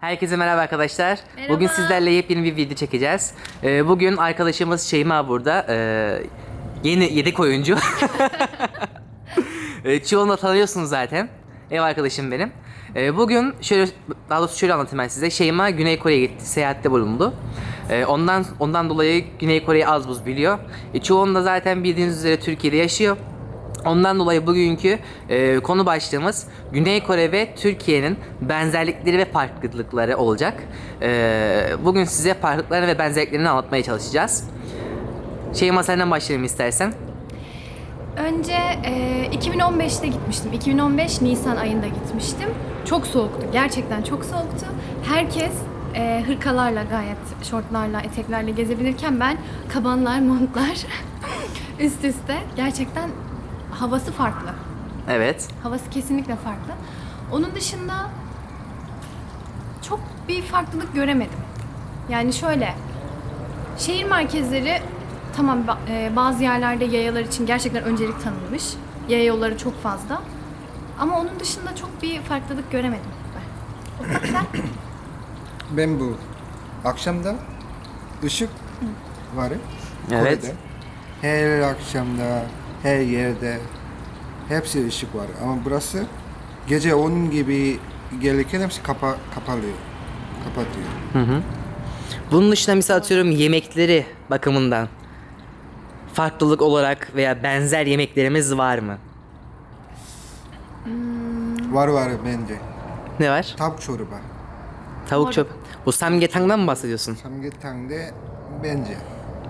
Herkese merhaba arkadaşlar. Merhaba. Bugün sizlerle yepyeni bir video çekeceğiz. Ee, bugün arkadaşımız Şeyma burada. Ee, yeni yedek oyuncu. ee, çoğunu da tanıyorsunuz zaten. Ev arkadaşım benim. Ee, bugün şöyle daha doğrusu şöyle anlatayım ben size. Şeyma Güney Kore'ye gitti, seyahatte bulundu. Ee, ondan ondan dolayı Güney Kore'yi az buz biliyor. E, çoğunu da zaten bildiğiniz üzere Türkiye'de yaşıyor. Ondan dolayı bugünkü e, konu başlığımız Güney Kore ve Türkiye'nin benzerlikleri ve farklılıkları olacak. E, bugün size farklılıklarını ve benzerliklerini anlatmaya çalışacağız. Şeyma senden başlayalım istersen. Önce e, 2015'te gitmiştim. 2015 Nisan ayında gitmiştim. Çok soğuktu. Gerçekten çok soğuktu. Herkes e, hırkalarla gayet şortlarla, eteklerle gezebilirken ben kabanlar, montlar üst üste. Gerçekten havası farklı. Evet. Havası kesinlikle farklı. Onun dışında çok bir farklılık göremedim. Yani şöyle, şehir merkezleri tamam e, bazı yerlerde yayalar için gerçekten öncelik tanınmış. Yaya yolları çok fazla. Ama onun dışında çok bir farklılık göremedim ben. Sen? Ben bu akşamda ışık var. Evet. Kore'de. Her akşamda, her yerde hepsi ışık var. Ama burası gece 10 gibi gelirken hepsi kapa kapalıyor. Kapatıyor. Bunun dışında misal atıyorum yemekleri bakımından farklılık olarak veya benzer yemeklerimiz var mı? Var var bence. Ne var? Tavuk çorba. Tavuk çöp. Bu samgyetang'dan mı bahsediyorsun? Samgyetang'de bence.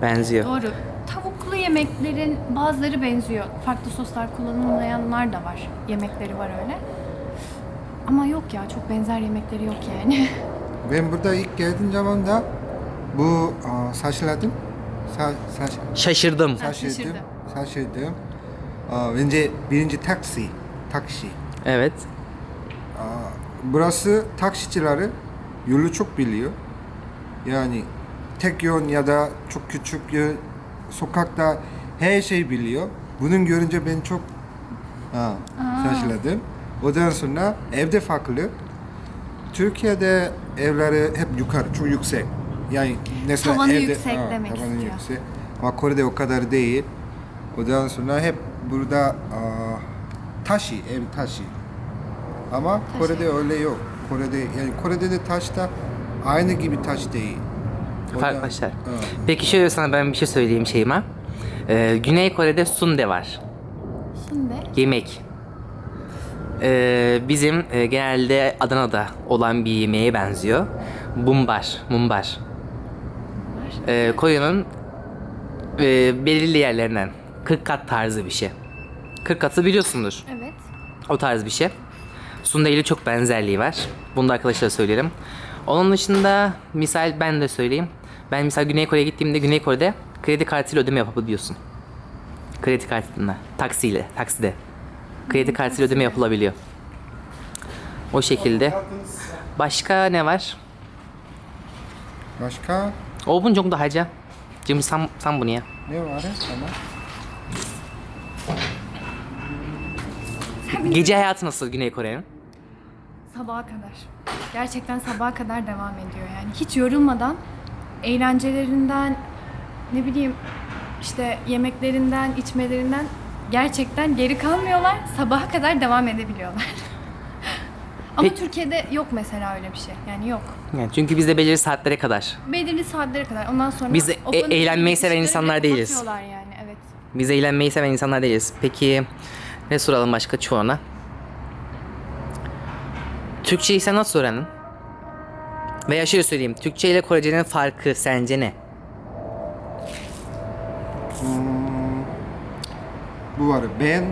Benziyor. Doğru. Tavuklu yemeklerin bazıları benziyor. Farklı soslar kullanılmayanlar da var. Yemekleri var öyle. Ama yok ya çok benzer yemekleri yok yani. Ben burada ilk geldiğim zaman da bu aa, saçladım. Sa, saç, Şaşırdım. Ha, şaşırdım. şaşırdı. Şaşırdım. Aa, bence birinci taksi. Taksi. Evet. Burası taksicileri yolu çok biliyor. Yani tek yön ya da çok küçük yön, sokakta her şey biliyor. Bunun görünce ben çok ha, şaşırdım. Ondan sonra evde farklı. Türkiye'de evleri hep yukarı, çok yüksek. Yani mesela Tavanı evde, yüksek demek tavanı istiyor. yüksek. Ama Kore'de o kadar değil. Ondan sonra hep burada aa, taşı, ev taşı. Ama Kore'de öyle yok. Kore'de yani Kore'de de taş da aynı gibi taş değil. Ha. Peki şöyle sana ben bir şey söyleyeyim Şeyma. Ee, Güney Kore'de sunde var. Şimdi Yemek. Ee, bizim e, genelde Adana'da olan bir yemeğe benziyor. Bumbar. Mumbar. Ee, Kore'nin e, belirli yerlerinden. 40 kat tarzı bir şey. 40 katı biliyorsundur. evet. O tarz bir şey. Sunday ile çok benzerliği var. Bunu da arkadaşlara söyleyelim. Onun dışında misal ben de söyleyeyim. Ben mesela Güney Kore'ye gittiğimde Güney Kore'de kredi kartıyla ödeme yapabiliyorsun. Kredi kartına, taksiyle, takside. Kredi kartıyla ödeme yapılabiliyor. O şekilde. Başka ne var? Başka? Oğlum çok daha acı. Cim sen, sen bunu ya. Ne var ya? Tamam. Gece hayatı nasıl Güney Kore'nin? Sabaha kadar. Gerçekten sabaha kadar devam ediyor yani. Hiç yorulmadan eğlencelerinden ne bileyim işte yemeklerinden, içmelerinden gerçekten geri kalmıyorlar. Sabaha kadar devam edebiliyorlar. Ama Peki- Türkiye'de yok mesela öyle bir şey. Yani yok. Yani çünkü bizde belirli saatlere kadar. Belirli saatlere kadar. Ondan sonra Biz e- eğlenmeyi seven işleri insanlar değiliz. kapatıyorlar yani. Evet. Biz eğlenmeyi seven insanlar değiliz. Peki ne soralım başka çoğuna? Türkçeyi sen nasıl öğrendin? Veya şöyle söyleyeyim. Türkçe ile Korece'nin farkı sence ne? bu var. Ben,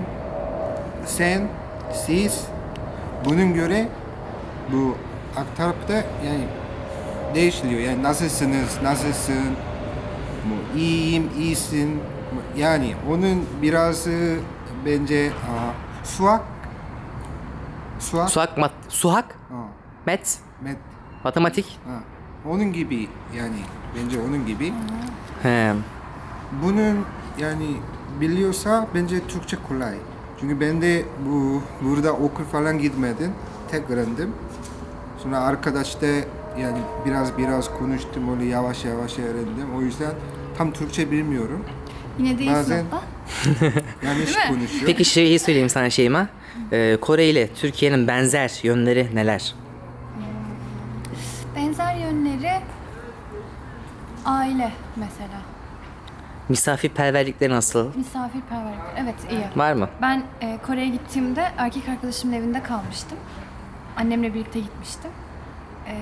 sen, siz bunun göre bu tarafta yani değişiliyor. Yani nasılsınız, nasılsın, bu iyiyim, iyisin. Yani onun biraz bence aa, suak, suak, Suhak, mat, suhak, ha, met, met, matematik. ha. onun gibi yani bence onun gibi. He. Bunun yani biliyorsa bence Türkçe kolay. Çünkü ben de bu burada okul falan gitmedim. Tek öğrendim. Sonra arkadaşta yani biraz biraz konuştum öyle yavaş yavaş öğrendim. O yüzden tam Türkçe bilmiyorum. Yine de Bazen- iyisin abla. Yanlış Değil mi? konuşuyor. Peki şeyi söyleyeyim sana Şeyma. Ee, Kore ile Türkiye'nin benzer yönleri neler? Benzer yönleri aile mesela. Misafirperverlikleri nasıl? Misafirperverlik. Evet iyi. Var mı? Ben e, Kore'ye gittiğimde erkek arkadaşımın evinde kalmıştım. Annemle birlikte gitmiştim. E,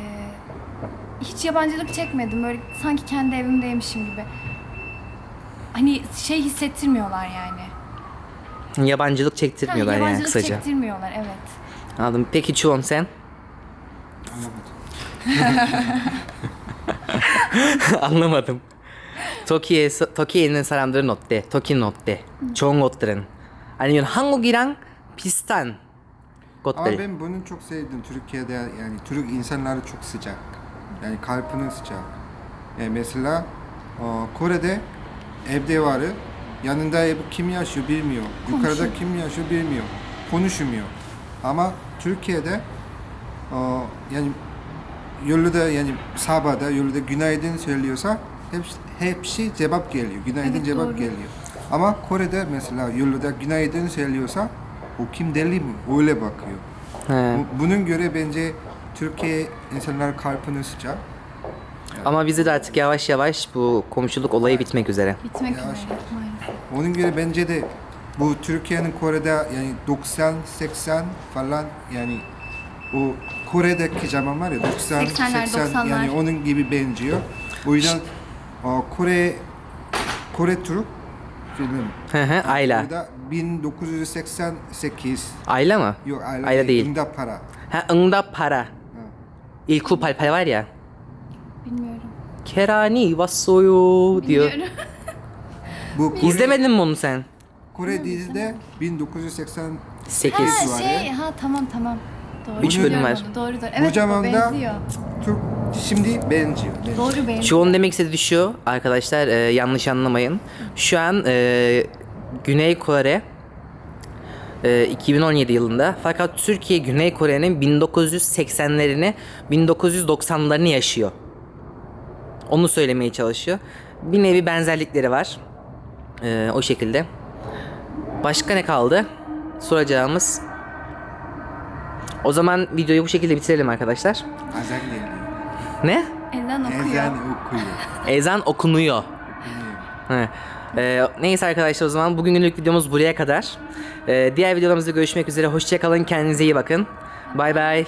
hiç yabancılık çekmedim. Böyle sanki kendi evimdeymişim gibi. Hani şey hissettirmiyorlar yani. Yabancılık çektirmiyorlar yani yabancılık kısaca. çektirmiyorlar evet. Anladım. Peki Chuon sen? Anlamadım. 터키에서 터키에 있는 사람들은 어때? 터키는 어때? 좋은 것들은 아니면 한국이랑 비슷한 Ama 것들. ben bunu çok sevdim. Türkiye'de yani Türk insanları çok sıcak. Yani kalbinin sıcak. Yani mesela o, Kore'de evde var. Yanında ev kim yaşıyor bilmiyor. Yukarıda kim yaşıyor bilmiyor. Konuşmuyor. Ama Türkiye'de o, yani yolda yani sabahda yolda günaydın söylüyorsa hepsi, hepsi cevap geliyor. Günaydın Evet, cevap doğru. geliyor. Ama Kore'de mesela yolda günaydın söylüyorsa o kim deli mi? Öyle bakıyor. He. Bu- Bunun göre bence Türkiye insanlar kalbini sıcak. Ama bizde de artık yavaş yavaş bu komşuluk olayı bitmek üzere. Bitmek üzere Yavaş. maalesef. Onun göre bence de bu Türkiye'nin Kore'de yani 90 80 falan yani o Kore'deki zaman var ya 90, 80, yani onun gibi benziyor. O yüzden o, Kore Kore Türk filmi. Hı hı, Ayla. Bu 1988. Ayla mı? Yok Ayla, Ayla değil. Ingda Para. Ha Ingda Para. Ha. 1988 var ya. Bilmiyorum. Kerani Vasoyo diyor. bu Kore, İzlemedin mi onu sen? Kore dizide 1988 var ya. Şey, ha tamam tamam. Doğru. Üç bölüm Biliyorum var. onu, Doğru doğru. Bu Evet zamanda benziyor. Türk şimdi benziyor. benziyor. Doğru benziyor. Çoğun demek istediği şu arkadaşlar e, yanlış anlamayın. Şu an e, Güney Kore e, 2017 yılında fakat Türkiye Güney Kore'nin 1980'lerini 1990'larını yaşıyor. Onu söylemeye çalışıyor. Bir nevi benzerlikleri var. E, o şekilde. Başka ne kaldı? Soracağımız. O zaman videoyu bu şekilde bitirelim arkadaşlar. Azan geliyor. Ne? Elden okuyor. Ezan okuyor. Ezan okunuyor. okunuyor. He. Ee, neyse arkadaşlar o zaman bugünlük videomuz buraya kadar. Ee, diğer videolarımızda görüşmek üzere. Hoşçakalın. Kendinize iyi bakın. Bay bay.